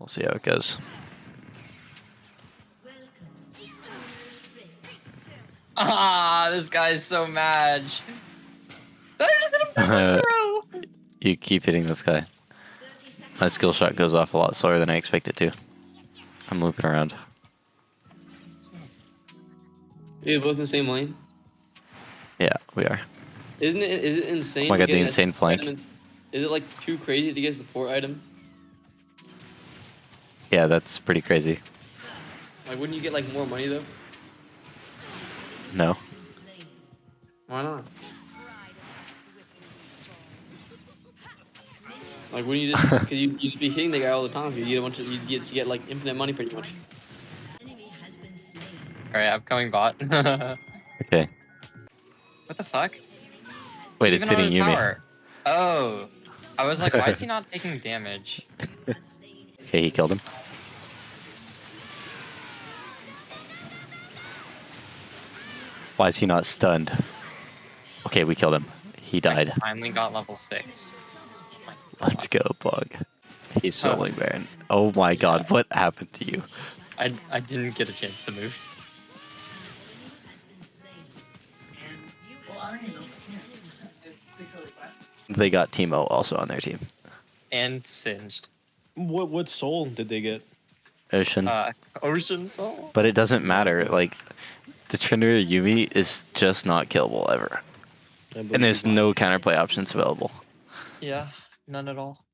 We'll see how it goes. Ah, this guy's so mad. I just hit him from throw. You keep hitting this guy. My skill shot goes off a lot slower than I expected to. I'm looping around. You're both in the same lane. Yeah, we are. Isn't it? Is it insane? Oh my god, the insane flank. item Is it like too crazy to get support item? Yeah, that's pretty crazy. Like, wouldn't you get like more money though? No. Why not? Like, wouldn't you just? Because you you just be hitting the guy all the time. You get a bunch of you get you get like infinite money pretty much. Alright, I'm coming bot. Okay. What the fuck? Wait, it's Even on hitting the Yuumi. tower. Oh. I was like, why is he not taking damage? Okay, he killed him. Why is he not stunned? Okay, we killed him. He died. Finally got level 6. Let's go, Bug. He's Oh. soloing Baron. Oh my god, what happened to you? I, I didn't get a chance to move. They got Teemo also on their team. And singed. What what soul did they get? Ocean. Uh, Ocean Soul? but it doesn't matter. Like, the Trinity Yuumi is just not killable ever. And there's no counterplay options available. Yeah, none at all.